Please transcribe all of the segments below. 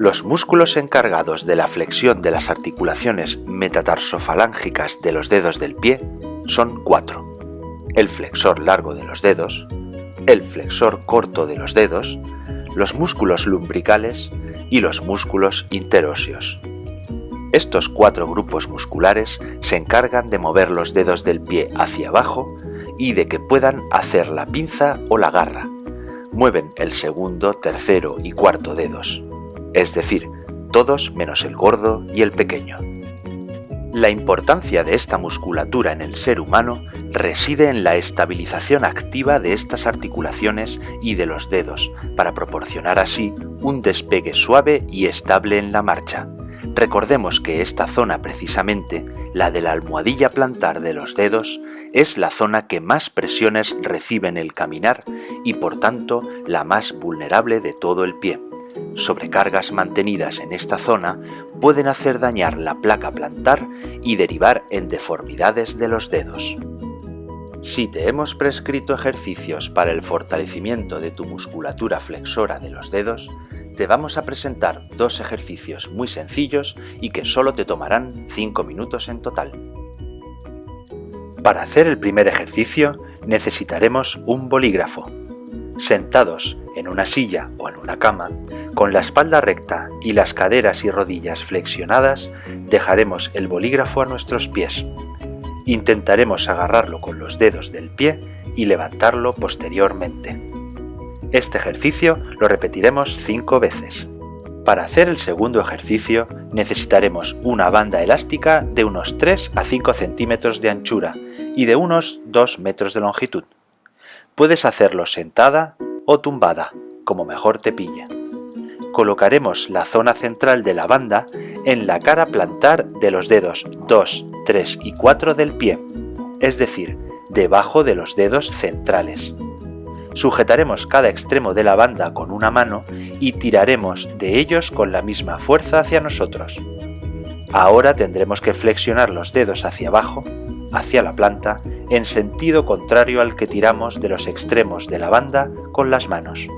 Los músculos encargados de la flexión de las articulaciones metatarsofalángicas de los dedos del pie son cuatro. El flexor largo de los dedos, el flexor corto de los dedos, los músculos lumbricales y los músculos interóseos. Estos cuatro grupos musculares se encargan de mover los dedos del pie hacia abajo y de que puedan hacer la pinza o la garra. Mueven el segundo, tercero y cuarto dedos, es decir, todos menos el gordo y el pequeño. La importancia de esta musculatura en el ser humano reside en la estabilización activa de estas articulaciones y de los dedos, para proporcionar así un despegue suave y estable en la marcha. Recordemos que esta zona precisamente, la de la almohadilla plantar de los dedos, es la zona que más presiones recibe en el caminar y por tanto la más vulnerable de todo el pie sobrecargas mantenidas en esta zona pueden hacer dañar la placa plantar y derivar en deformidades de los dedos. Si te hemos prescrito ejercicios para el fortalecimiento de tu musculatura flexora de los dedos, te vamos a presentar dos ejercicios muy sencillos y que solo te tomarán 5 minutos en total. Para hacer el primer ejercicio necesitaremos un bolígrafo. Sentados en una silla o en una cama, con la espalda recta y las caderas y rodillas flexionadas, dejaremos el bolígrafo a nuestros pies. Intentaremos agarrarlo con los dedos del pie y levantarlo posteriormente. Este ejercicio lo repetiremos 5 veces. Para hacer el segundo ejercicio necesitaremos una banda elástica de unos 3 a 5 centímetros de anchura y de unos 2 metros de longitud. Puedes hacerlo sentada o tumbada, como mejor te pille colocaremos la zona central de la banda en la cara plantar de los dedos 2, 3 y 4 del pie, es decir, debajo de los dedos centrales. Sujetaremos cada extremo de la banda con una mano y tiraremos de ellos con la misma fuerza hacia nosotros. Ahora tendremos que flexionar los dedos hacia abajo, hacia la planta, en sentido contrario al que tiramos de los extremos de la banda con las manos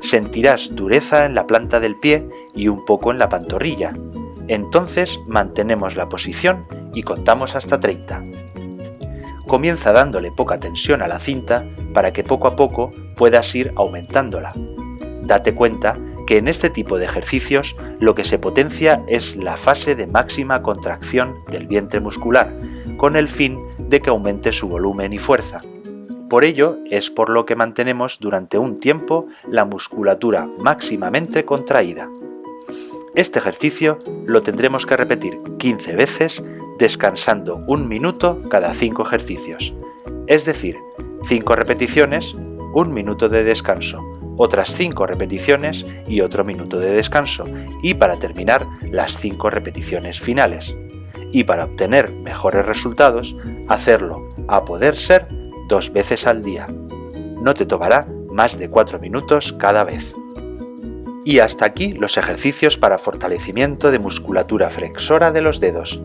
sentirás dureza en la planta del pie y un poco en la pantorrilla. Entonces mantenemos la posición y contamos hasta 30. Comienza dándole poca tensión a la cinta para que poco a poco puedas ir aumentándola. Date cuenta que en este tipo de ejercicios lo que se potencia es la fase de máxima contracción del vientre muscular, con el fin de que aumente su volumen y fuerza. Por ello es por lo que mantenemos durante un tiempo la musculatura máximamente contraída. Este ejercicio lo tendremos que repetir 15 veces descansando un minuto cada 5 ejercicios, es decir, 5 repeticiones, un minuto de descanso, otras 5 repeticiones y otro minuto de descanso, y para terminar las 5 repeticiones finales. Y para obtener mejores resultados, hacerlo a poder ser dos veces al día. No te tomará más de 4 minutos cada vez. Y hasta aquí los ejercicios para fortalecimiento de musculatura flexora de los dedos.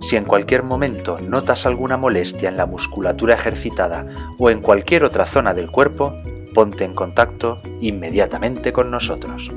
Si en cualquier momento notas alguna molestia en la musculatura ejercitada o en cualquier otra zona del cuerpo, ponte en contacto inmediatamente con nosotros.